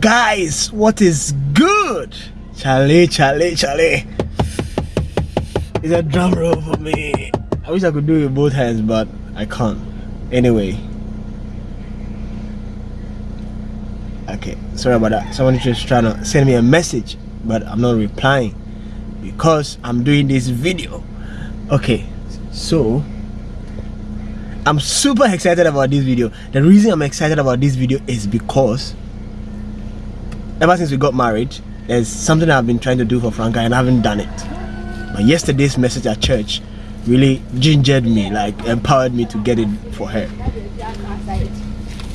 Guys, what is good? Charlie, Charlie, Charlie. It's a drum roll for me. I wish I could do it with both hands, but I can't. Anyway. Okay, sorry about that. Someone just trying to send me a message, but I'm not replying because I'm doing this video. Okay, so I'm super excited about this video. The reason I'm excited about this video is because ever since we got married, there's something I've been trying to do for Franca and I haven't done it. But yesterday's message at church really gingered me, like empowered me to get it for her.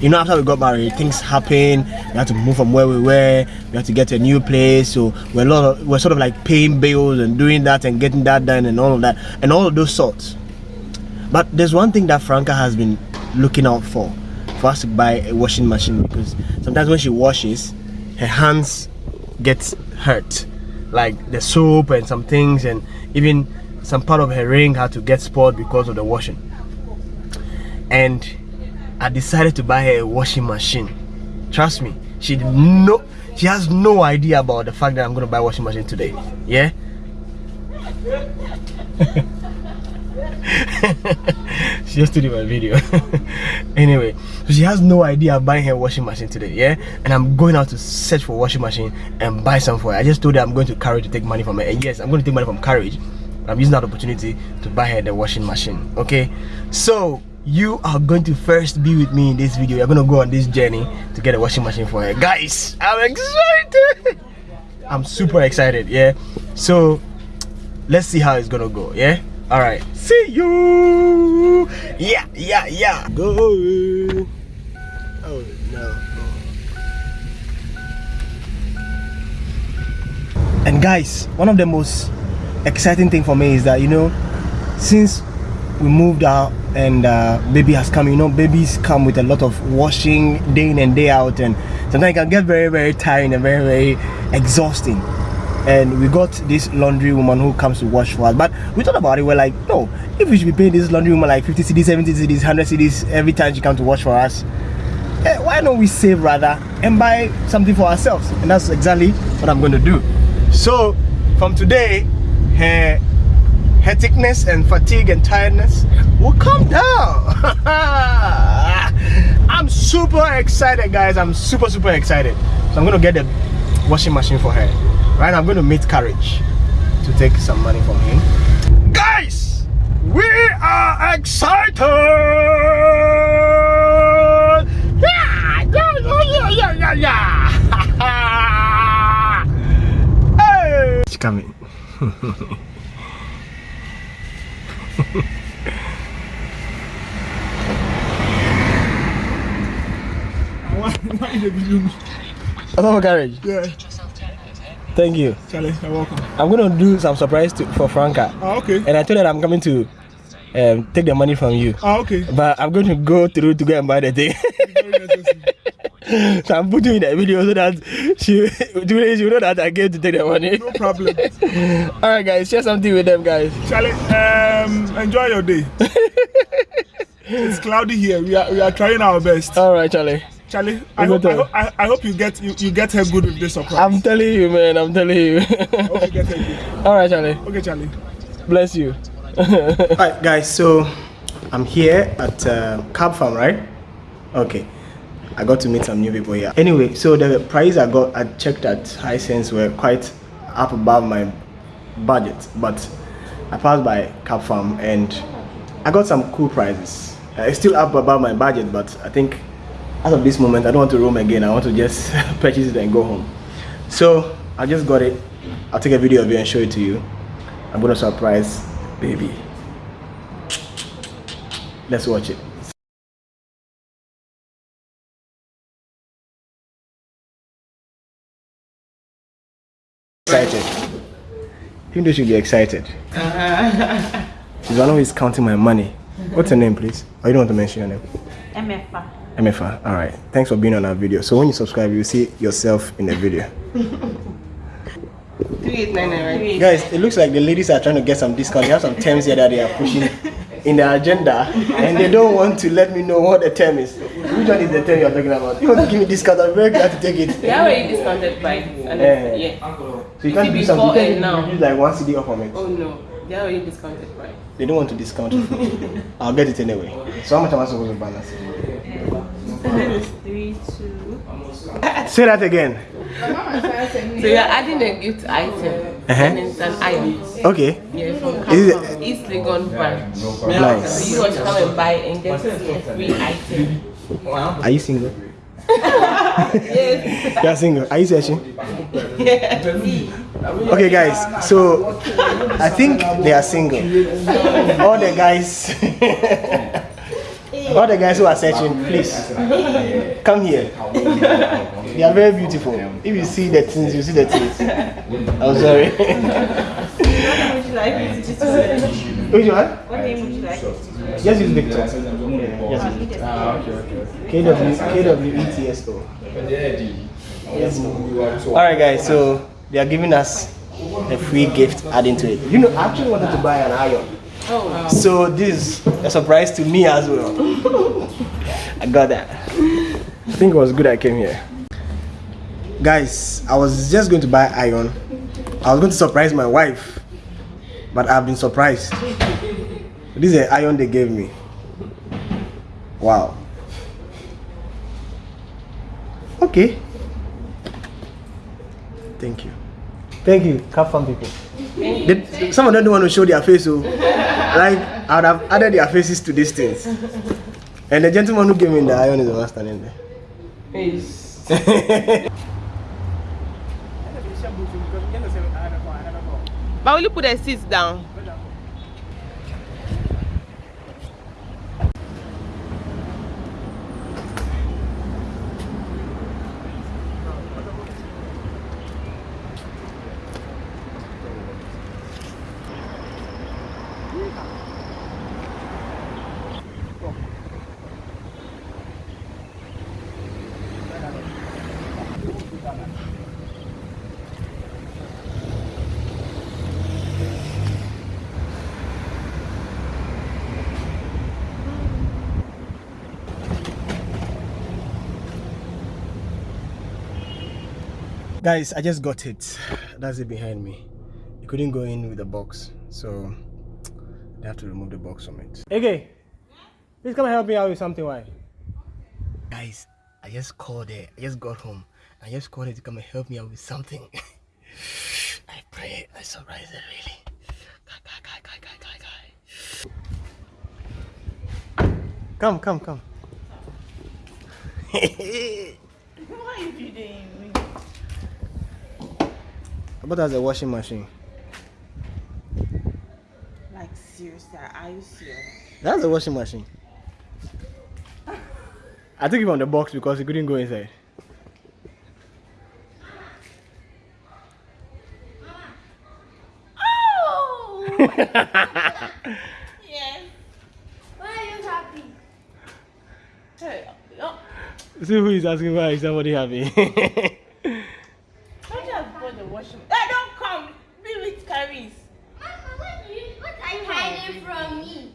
You know, after we got married, things happened. We had to move from where we were. We had to get to a new place. So we're a lot of, we're sort of like paying bills and doing that and getting that done and all of that and all of those sorts. But there's one thing that Franca has been looking out for, for us to buy a washing machine because sometimes when she washes, her hands get hurt, like the soap and some things, and even some part of her ring had to get spoiled because of the washing. And I decided to buy her a washing machine. Trust me, she no, she has no idea about the fact that I'm gonna buy a washing machine today. Yeah. she just did my video. Anyway so she has no idea I'm buying her washing machine today yeah? And i'm going out to search for washing machine and buy some for her. I just told her i'm going to carry to take money from her. And yes i'm going to take money from Courage. I'm using that opportunity to buy her the washing machine okay? So you are going to first be with me in this video. You're going to go on this journey to get a washing machine for her. Guys i'm excited! I'm super excited yeah? So let's see how it's gonna go yeah all right. See you. Yeah yeah yeah. Go. Oh no. And guys one of the most exciting thing for me is that you know since we moved out and uh, baby has come you know babies come with a lot of washing day in and day out. And sometimes it can get very very tiring and very very exhausting and we got this laundry woman who comes to wash for us. But we thought about it we're like no if we should be paying this laundry woman like 50 cedis 70 cedis 100 cedis every time she comes to wash for us eh, why don't we save rather and buy something for ourselves? And that's exactly what i'm going to do. So from today her hecticness and fatigue and tiredness will come down. I'm super excited guys. I'm super super excited. So i'm gonna get the washing machine for her right i'm going to meet courage to take some money from him. Guys we are excited! Yeah yeah yeah yeah yeah yeah hey! She's coming. Why, why did you What's up, Courage? Yeah. Thank you. Charlie, you're welcome. I'm gonna do some surprise to, for Franca. Oh, okay. And I told her I'm coming to um, take the money from you. Oh, okay. But I'm going to go through to go and buy the thing. so I'm putting in the video so that she, she know that I came to take the money. No problem. Alright guys, share something with them guys. Charlie, um, enjoy your day. it's cloudy here. We are we are trying our best. Alright Charlie. Charlie, I hope, I, hope, I, I hope you get you, you get her good with this surprise. I'm telling you man, I'm telling you. I hope you get her good. Alright Charlie. Okay, Charlie. Bless you. Alright guys, so I'm here at uh, Cab Farm, right? Okay. I got to meet some new people here. Anyway, so the price I got, I checked at Hisense were quite up above my budget, but I passed by Cab Farm and I got some cool prices. Uh, it's still up above my budget, but I think as of this moment, I don't want to roam again. I want to just purchase it and go home. So I just got it. I'll take a video of it and show it to you. I'm gonna surprise baby. Let's watch it. Excited. Even though should be excited. She's one who is counting my money. What's your name, please? Or you don't want to mention your name? MFA. MFA. All right. Thanks for being on our video. So when you subscribe, you see yourself in the video. 3899, right? Guys, it looks like the ladies are trying to get some discount. They have some terms here that they are pushing in the agenda, and they don't want to let me know what the term is. Which one is the 10 you're talking about? You want to give me discount, I'm very glad to take it. They already discounted price. And Yeah. yeah. So you can't do be something, you can't now. like one cedi off from it. Oh no, they are already discounted price. They don't want to discount it. I'll get it anyway. So how much am I supposed to balance? It's three, two. Say that again. So you're adding a gift item. Uh-huh. And it's an iron. Okay. Yeah, from Is it- Capcom, East Legon branch. Nice. So you want to come and buy and get a free item. Are you single? Yes. You are single. Are you searching? Yeah. Okay, guys. So I think they are single. All the guys, all the guys who are searching, please come here. They are very beautiful. If you see the things, you see the things. I'm sorry. Which one? What name would you like? Just use Victor. Just use Victor. KW KWETSO. Yes. All right, guys. So they are giving us a free gift adding to it. You know, I actually wanted to buy an iron. Oh, So this is a surprise to me as well. I got that. I think it was good I came here. Guys, I was just going to buy iron. I was going to surprise my wife, but I've been surprised. This is the iron they gave me. Wow. Okay. Thank you. Thank you, Cap Farm people. They, some of them don't want to show their face, so like I would have added their faces to these things. And the gentleman who gave me the iron is the one standing there. yes. But will you put the seats down? Guys, I just got it. That's it behind me. You couldn't go in with the box, so they have to remove the box from it. Okay, please come and help me out with something. Why? Guys, I just called it. I just got home. I just called it to come and help me out with something. I pray I surprise it really. Guy, guy, guy, guy, guy, guy, guy. Come, come, come. What are you doing? About as a washing machine? Like seriously, are you serious? That's a washing machine. I took it from the box because it couldn't go inside. Oh! yes. Why are you happy? Hey, oh, See who is asking why is somebody happy? don't just put the washing. Hey, don't come. Be with Caris. Mama, what, do you, what are you hiding from me?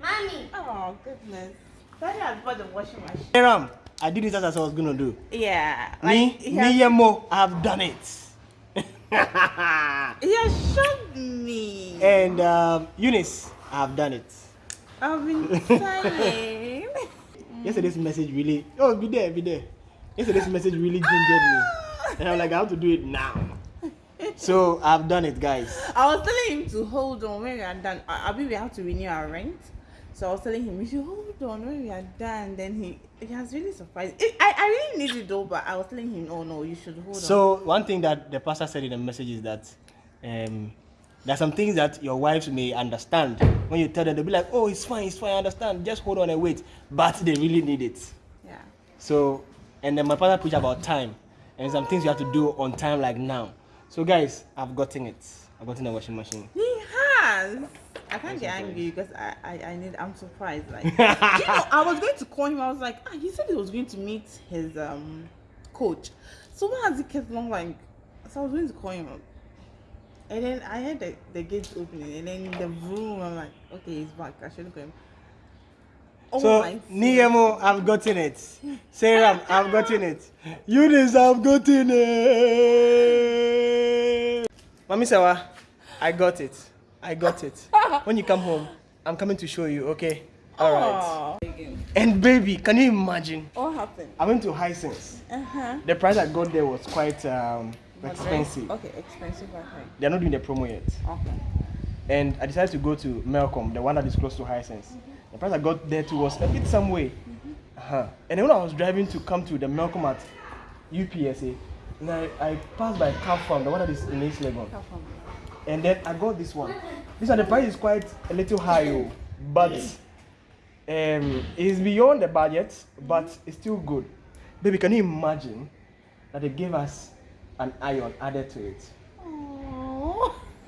Mommy. Oh goodness. Daddy has bought the washing machine. Ram, I did it as I was gonna do. Yeah. Me, he me, has, Yemo, I have done it. he has showed me. and um, Eunice, I have done it. I've been trying. Yesterday's message really, oh, be there, be there. Yesterday's message really gingered me. And I'm like, I have to do it now. So I've done it, guys. I was telling him to hold on when we are done. I, I mean, we have to renew our rent. So I was telling him, we should hold on when we are done. Then he, he has really surprised. It, I, I really need it though, but I was telling him, oh no, you should hold on. So one thing that the pastor said in the message is that um, there are some things that your wives may understand. When you tell them, they'll be like, "Oh, it's fine, it's fine, I understand. Just hold on and wait." But they really need it. yeah. So, and then my pastor preached about time and some things you have to do on time, like now. So, guys, I've gotten it. I've gotten a washing machine. He has. I can't get angry because I, I, I need I'm surprised. Like you know, I was going to call him. I was like, ah, he said he was going to meet his um coach. So why has he kept long like so I was going to call him and then I heard the, the gates opening and then the room I'm like, okay, he's back. I shouldn't call him. Oh so Niemo, I've gotten it. Sarah, I've gotten it. Eunice, I've gotten it. Mami Sawa, I got it. I got it. when you come home, I'm coming to show you, okay? All right. Aw. And baby, can you imagine? What happened? I went to Hisense. Uh-huh. The price I got there was quite um, expensive. Okay, expensive. Okay. They're not doing the promo yet. Okay. and I decided to go to Melcom, the one that is close to Hisense. The price I got there too was a bit some way. Uh-huh. And then when I was driving to come to the Melcom at UPSA, and I, I passed by Car Farm, the one that is in East Legon. And then I got this one. This one, the price is quite a little high, oh, but um, it's beyond the budget, but it's still good. Baby, can you imagine that they gave us an iron added to it?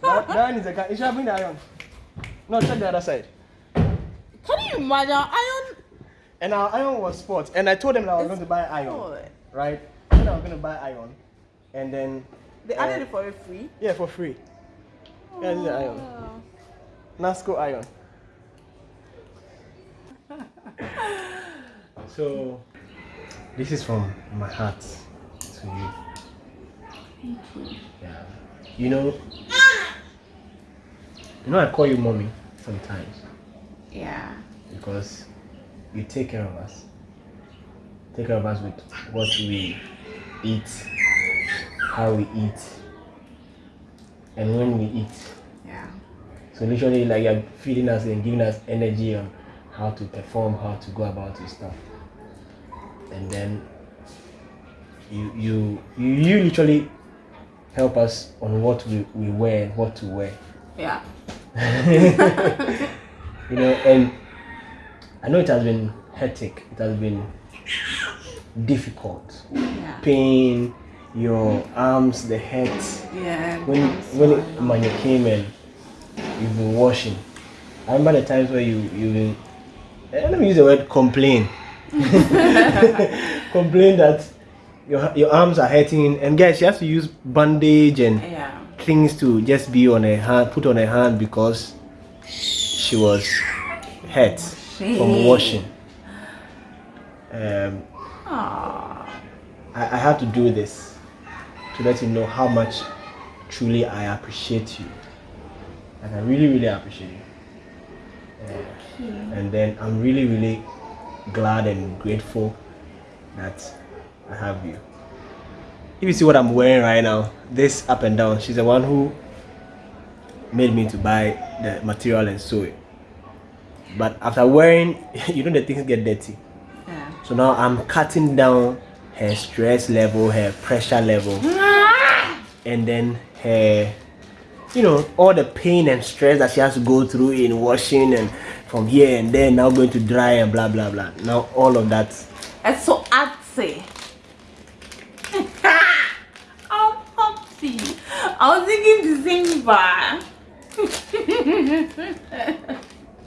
That, that is a car. You should bring the iron. No, check the other side. Can you imagine? Iron. And our iron was sports. And I told them that I was going to buy iron. Good. Right? I said I was going to buy iron. And then, They Uh, added it for free. yeah, for free. Yeah, this is the iron. Oh. Nasco iron. so, this is from my heart to you. Yeah. You know, you know, I call you mommy sometimes. Yeah. because you take care of us. Take care of us with what we eat, how we eat, and when we eat. Yeah. So literally, like you're feeding us and giving us energy on how to perform, how to go about your stuff, and then you you you, you literally help us on what we, we wear and what to wear. Yeah. you know and i know it has been hectic it has been difficult Yeah. pain your arms the head Yeah. when when it, when you came in you've been washing i remember the times where you you been eh, let me use the word complain complain that your your arms are hurting and guys you have to use bandage and Yeah. things to just be on her hand, put on her hand because she was hurt from washing. Um, Aww. I, I had to do this to let you know how much truly I appreciate you. And I really, really appreciate you. Uh, and then I'm really, really glad and grateful that I have you. If you see what I'm wearing right now, this up and down, she's the one who made me to buy the material and sew it. But after wearing, you know the things get dirty. Yeah. So now I'm cutting down her stress level, her pressure level, and then her, you know, all the pain and stress that she has to go through in washing and from here and there, now going to dry and blah blah blah. Now all of that. It's so artsy. I'm happy. I was thinking bar.